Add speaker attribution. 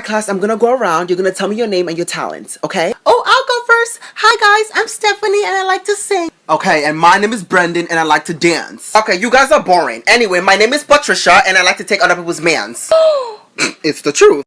Speaker 1: Class, I'm gonna go around. You're gonna tell me your name and your talents, okay?
Speaker 2: Oh, I'll go first. Hi guys, I'm Stephanie and I like to sing.
Speaker 1: Okay, and my name is Brendan and I like to dance. Okay, you guys are boring. Anyway, my name is Patricia and I like to take other people's mans. it's the truth.